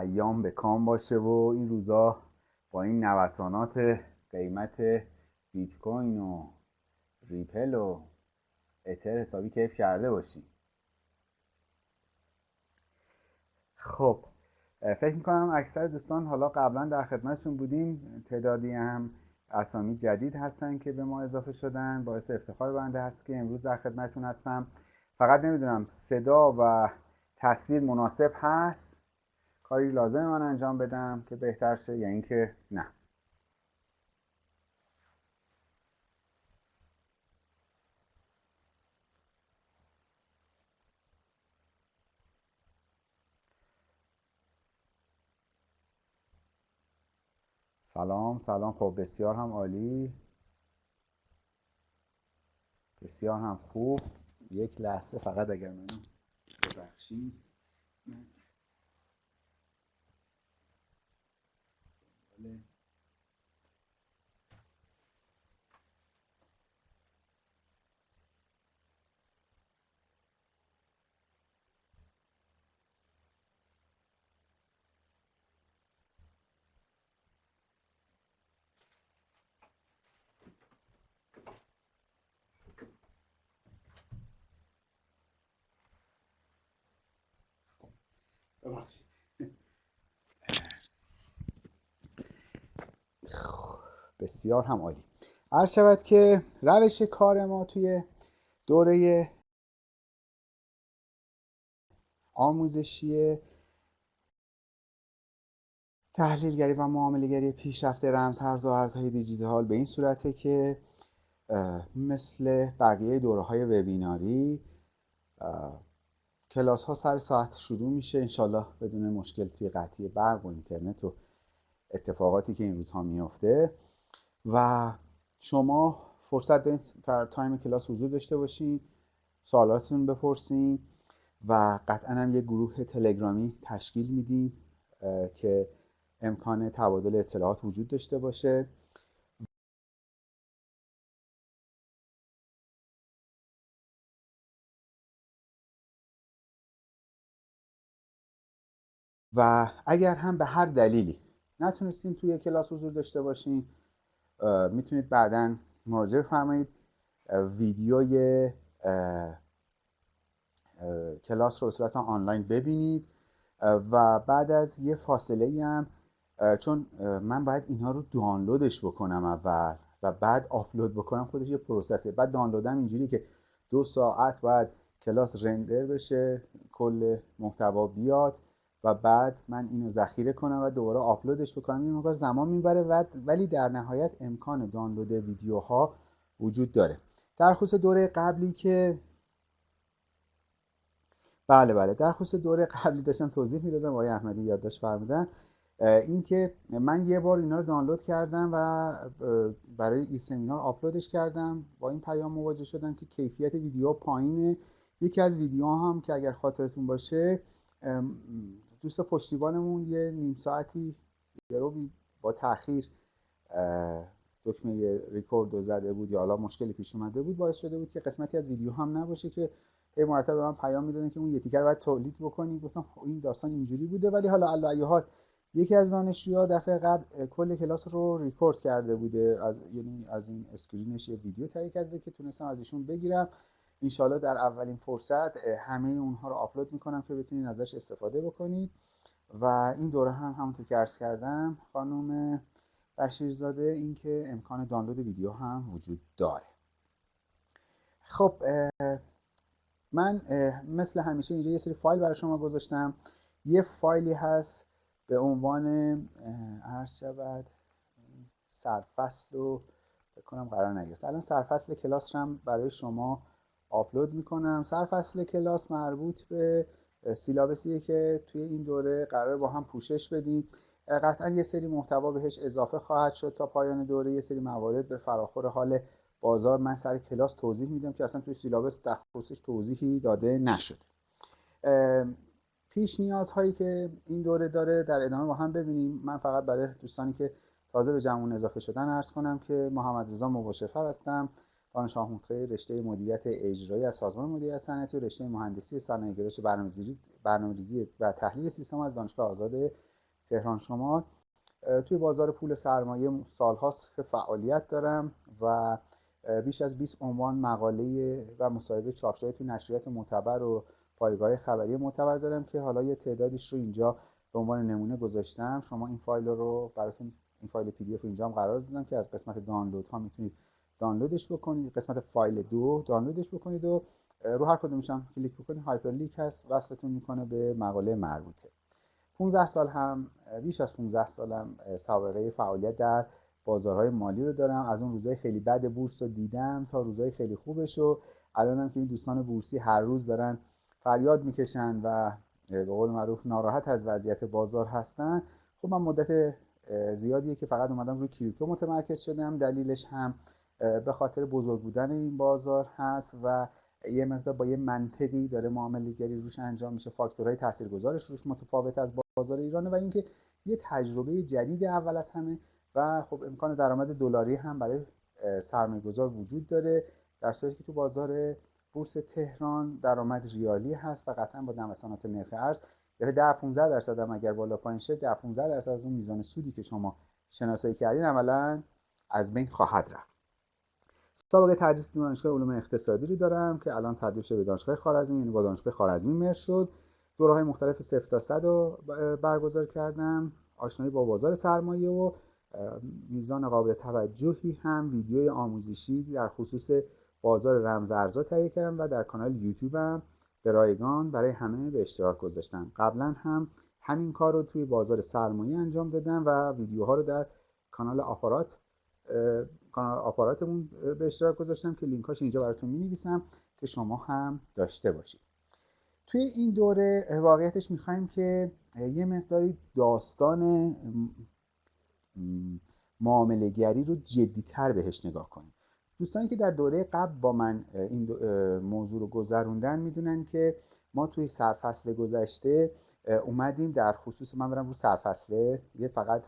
ایام به کام باشه و این روزا با این نوسانات قیمت بیت کوین و ریپل و اتر حسابی کیف کرده باشی خب فکر می‌کنم اکثر دوستان حالا قبلا در خدمتشون بودیم. تعدادی هم اسامی جدید هستن که به ما اضافه شدن. باعث افتخار بنده هست که امروز در خدمتتون هستم. فقط نمی‌دونم صدا و تصویر مناسب هست؟ کاری لازم من انجام بدم که بهتر شه یا اینکه نه. سلام سلام. خب بسیار هم عالی. بسیار هم خوب. یک لحظه فقط اگر منو ببخشید. بسیار هم عالی. عرض شود که روش کار ما توی دوره آموزشی تحلیلگری و معاملهگری پیشرفته رمز ارز و ارزهای دیجیتال به این صورته که مثل بقیه دوره های وبیناری کلاس ها سر ساعت شروع میشه. انشالله بدون مشکل توی قطعی برق و اینترنت و اتفاقاتی که این روزها میفته و شما فرصت در تایم کلاس حضور داشته باشین سوالاتتون بپرسین و قطعا هم یه گروه تلگرامی تشکیل میدیم که امکان تبادل اطلاعات وجود داشته باشه. و اگر هم به هر دلیلی نتونستین توی کلاس حضور داشته باشین می‌تونید بعدا مراجعه فرمایید ویدیوی کلاس رو صورت آنلاین ببینید. و بعد از یه فاصله هم چون من باید اینها رو دانلودش بکنم اول و بعد آپلود بکنم خودش یه پروسسه. بعد دانلودم اینجوری که دو ساعت بعد کلاس رندر بشه کل محتوا بیاد. و بعد من اینو ذخیره کنم و دوباره آپلودش بکنم. این مقدار زمان می‌بره ولی در نهایت امکان دانلود ویدیوها وجود داره. در خصوص دوره قبلی که بله بله. در خصوص دوره قبلی داشتم توضیح می‌دادم آقای احمدی یادداشت فرمودن. اینکه من یه بار اینا رو دانلود کردم و برای ای سمینار آپلودش کردم. با این پیام مواجه شدم که کیفیت ویدیو پایینه. یکی از ویدیو هم که اگر خاطرتون باشه دوست پشتیبانمون یه نیم ساعتی یه با تاخیر دکمه ریکورد رو زده بود یا حالا مشکلی پیش اومده بود باعث شده بود که قسمتی از ویدیو هم نباشه که هی مرتب به من پیام می‌دادن که اون یه تیکه رو باید تولید بکنی. گفتم خب این داستان اینجوری بوده ولی حالا علی ای حال یکی از دانشجوها دفعه قبل کل کلاس رو ریکورد کرده بوده از یعنی از این screen ش یه ویدیو تهیه کرده که تونستم از ایشون بگیرم. انشالله در اولین فرصت همه اونها رو آپلود می‌کنم که بتونید ازش استفاده بکنید. و این دوره هم همونطور که عرض کردم خانم بشیرزاده اینکه امکان دانلود ویدیو هم وجود داره. خب من مثل همیشه اینجا یه سری فایل برای شما گذاشتم. یه فایلی هست به عنوان عرض شود سرفصل رو بکنم قرار نگرفت. الان سرفصل کلاس هم برای شما آپلود می‌کنم. سرفصل کلاس مربوط به سیلابسیه که توی این دوره قرار با هم پوشش بدیم. قطعا یه سری محتوا بهش اضافه خواهد شد تا پایان دوره. یه سری موارد به فراخور حال بازار من سر کلاس توضیح میدم که اصلا توی سیلابس در خصوصش توضیحی داده نشده. پیش نیازهایی که این دوره داره در ادامه با هم ببینیم. من فقط برای دوستانی که تازه به جمعون اضافه شدن ارز کنم که محمد رضا مباشفر هستم. دانش آموخته رشته مدیریت اجرایی از سازمان مدیریت صنعتی و رشته مهندسی صنایع گرایش برنامه‌ریزی و تحلیل سیستم از دانشگاه آزاد تهران. شمال توی بازار پول سرمایه سالهاست که فعالیت دارم و بیش از 20 عنوان مقاله و مصاحبه چاپ شده توی نشریات معتبر و پایگاه خبری معتبر دارم که حالا یه تعدادیش رو اینجا به عنوان نمونه گذاشتم. شما این فایل رو براتون این فایل PDF اینجا هم قرار دادم که از قسمت دانلود ها می‌تونید دانلودش بکنید قسمت فایل دو دانلودش بکنید و رو هر کدومش هم کلیک بکنید hyperlink هست وصلتون می‌کنه به مقاله مربوطه. 15 سال هم بیش از 15 سالم سابقه فعالیت در بازارهای مالی رو دارم. از اون روزای خیلی بد بورس رو دیدم تا روزای خیلی خوبش و الانم که این دوستان بورسی هر روز دارن فریاد می‌کشن و به قول معروف ناراحت از وضعیت بازار هستن. خب من مدت زیادیه که فقط اومدم روی کریپتو متمرکز شدم. دلیلش هم به خاطر بزرگ بودن این بازار هست و یه مقدار با یه منطقی داره معامله گری روش انجام میشه. فاکتورهای تاثیرگذارش روش متفاوت از بازار ایرانه و اینکه یه تجربه جدید اول از همه و خب امکان درآمد دلاری هم برای سرمایه گذار وجود داره در صورتی که تو بازار بورس تهران درآمد ریالی هست و قطعا با نوسانات نرخ ارز یعنی 10 15 درصد هم اگر بالا پایین شه 10 15 درصد از اون میزان سودی که شما شناسایی کردین عملا از بین خواهد رفت. سابقه تدریس دانشگاه علوم اقتصادی رو دارم که الان تبدیل شده به دانشگاه خارزمی یعنی با دانشگاه خارزمی مرج شد. دوره های مختلف 0 تا 100 رو برگزار کردم. آشنایی با بازار سرمایه و میزان قابل توجهی هم ویدیوی آموزشی در خصوص بازار رمز ارزها تهیه کردم و در کانال یوتیوبم به رایگان برای همه به اشتراک گذاشتم. قبلا هم همین کار رو توی بازار سرمایه انجام دادم و ویدیوها رو در کانال آپارات کانال آپاراتمون به اشتراک گذاشتم که لینکاش اینجا براتون می نویسم که شما هم داشته باشید. توی این دوره واقعیتش می‌خوایم که یه مقداری داستان معاملهگری رو جدیتر بهش نگاه کنیم. دوستانی که در دوره قبل با من این موضوع رو گذروندن می‌دونن که ما توی سرفصل گذشته اومدیم در خصوص من برم رو سرفصله یه فقط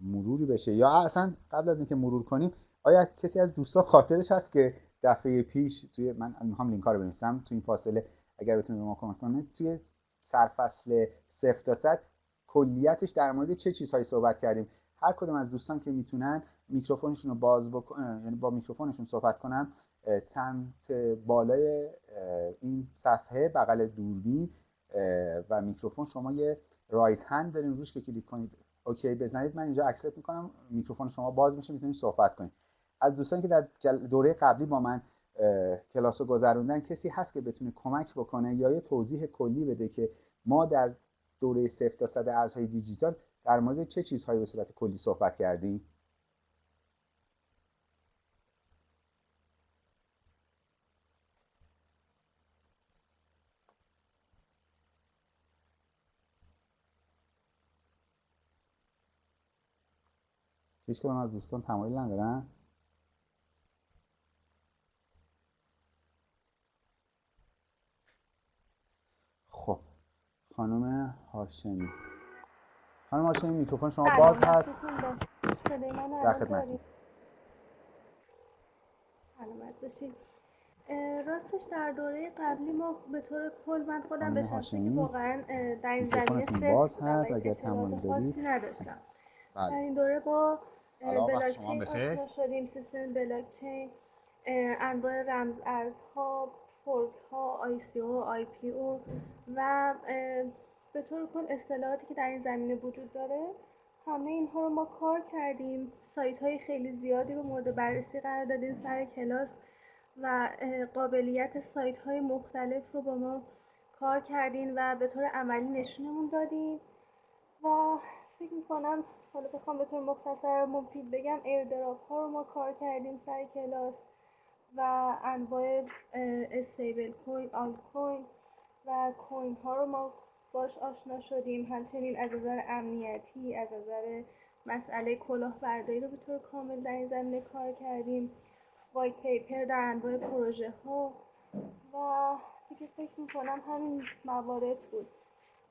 مروری بشه. یا اصلا قبل از اینکه مرور کنیم آیا کسی از دوستان خاطرش هست که دفعه پیش توی من می‌خوام لینک رو بنویسم. توی این فاصله اگر بتونید به ما کمک کنید توی سرفصل صفر تا صد کلیتش در مورد چه چیزهایی صحبت کردیم؟ هر کدوم از دوستان که می‌تونن میکروفونشون رو باز بکنن یعنی با میکروفونشون صحبت کنن سمت بالای این صفحه بغل دوربین و میکروفون شما یه raise hand دارین روش که کلیک کنید. OK بزنید من اینجا accept می‌کنم میکروفون شما باز میشه می‌تونید صحبت کنید از دوستانی که در دوره قبلی با من کلاس رو گذروندن کسی هست که بتونه کمک بکنه یا یه توضیح کلی بده که ما در دوره صفر تا صد ارزهای دیجیتال در مورد چه چیزهایی به صورت کلی صحبت کردیم؟ هیچ از دوستان تمایل ندارن؟ خب خانم هاشمی. خانم هاشمی میکروفون شما باز هست. در خدمت راستش در دوره قبلی ما به طور کل من خودم به شخصی واقعا در این زمینه باز هست. اگر تمایل دارید نداشتم. در این دوره با سلام وقت شما بخیر شدیم. سیستم بلاکچین انواع رمز ارزها fork ها ICO IPO و به طور کل اصطلاحاتی که در این زمینه وجود داره. همه اینها رو ما کار کردیم. سایت های خیلی زیادی رو مورد بررسی قرار دادیم سر کلاس و قابلیت سایت های مختلف رو با ما کار کردیم و به طور عملی نشونمون دادیم و فکر می‌کنم حالا بخوام به طور مختصر مفید بگم airdrop ها رو ما کار کردیم سر کلاس و انواع استیبل کوین آل کوین و کوین ها رو ما باش آشنا شدیم. همچنین از نظر امنیتی از نظر مسئله کلاهبرداری رو به طور کامل در این زمینه کار کردیم. وایت پیپر در انواع پروژه ها و دیگه فکر می‌کنم همین موارد بود.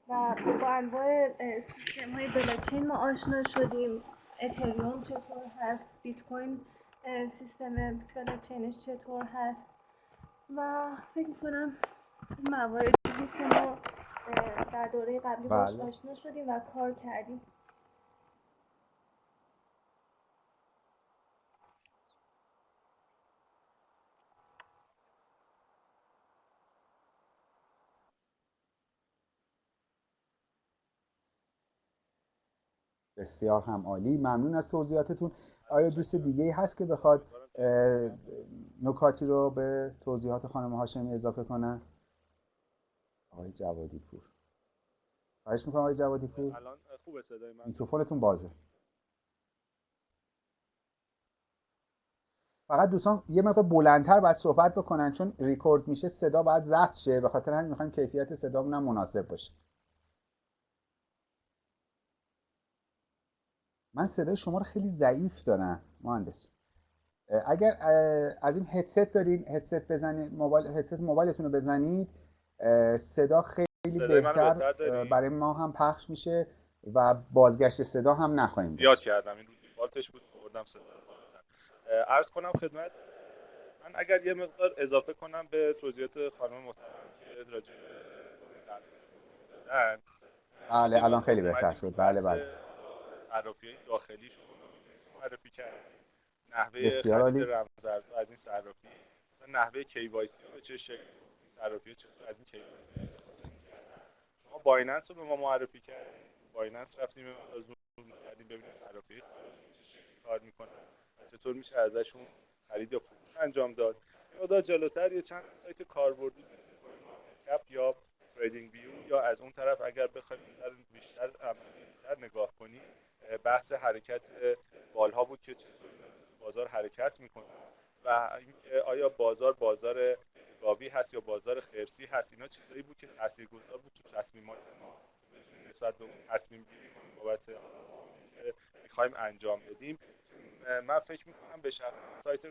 و با انواع سیستم های بلاکچین ما آشنا شدیم. اتریوم چطور هست؟ بیت کوین سیستم بلاکچینش چطور هست؟ و فکر می‌کنم مواردی که ما در دوره قبلی باش بله. آشنا شدیم و کار کردیم. بسیار هم عالی. ممنون از توضیحاتتون. آیا دوست دیگه ای هست که بخواد نکاتی رو به توضیحات خانم هاشمی اضافه کنه؟ آقای جوادی پور خواهش می‌کنم آقای جوادی پور الان خوبه صدای من. میکروفونتون بازه. فقط دوستان یه مقدار بلندتر باید صحبت بکنن چون ریکورد میشه صدا باید ضبط شه. به خاطر همین می‌خوایم کیفیت صدامون هم مناسب باشه. من صدای شما رو خیلی ضعیف دارم مهندس. اگر از این هدست دارین هدست بزنید موبایل هدست موبایلتون رو بزنید صدا خیلی بهتر برای ما هم پخش میشه و بازگشت صدا هم نخواهیم یاد داشت کردم این دیفالتش بود بردم صدا عرض کنم خدمت من اگر یه مقدار اضافه کنم به توضیحات خانم محترم که راجع بله الان خیلی بهتر شد. بله بله. صرافی های داخلی شد معرفی کرد نحوه خرید عالی. رمزارز از این صرافی مثلا نحوه KYC به چه شکل صرافی از این KYC شما بایننس رو به ما معرفی کردیم بایننس رفتیم از اون کردیم ببینیم صرافی کار می‌کنن چطور میشه ازشون خرید یا فروش انجام داد. مقدار جلوتر یه چند سایت کاربردی کپ یا تریدینگ ویو یا از اون طرف اگر بخوایم بیشتر عملیات‌تر نگاه کنیم بحث حرکت بالها بود که بازار حرکت می‌کنه و آیا بازار بازار گاوی هست یا بازار خرسی هست اینا چیزایی بود که تاثیرگذار بود تو تصمیمات ما. نسبت به تصمیم بابت می‌خوایم انجام بدیم. من فکر می‌کنم به شخص سایت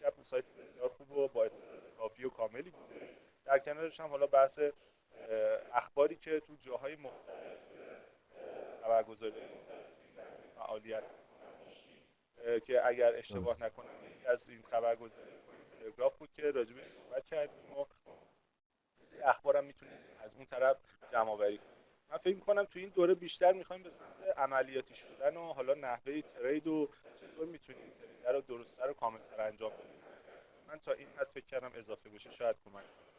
کپ سایت بسیار خوب و با کافی و کاملی بوده در کنارش هم حالا بحث اخباری که تو جاهای مختلف خبرگزاری فعالیت که اگر اشتباه نکنم از این خبرگزاری تلگراف بود که راجبش صحبت کردیم و اخبارم می‌تونیم از اون طرف جمع آوری من فکر می‌کنم تو این دوره بیشتر می‌خوایم به عملیاتی شدن و حالا نحوه ترید و چطور می‌تونیم ترید رو درستتر و کاملتر انجام بدیم. من تا این حد فکر کردم اضافه بشه شاید کمک کنه.